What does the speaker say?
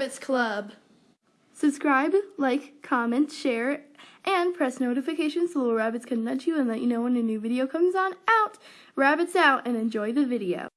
Rabbits Club. Subscribe, like, comment, share, and press notifications so little rabbits can nudge you and let you know when a new video comes on out. Rabbits out and enjoy the video.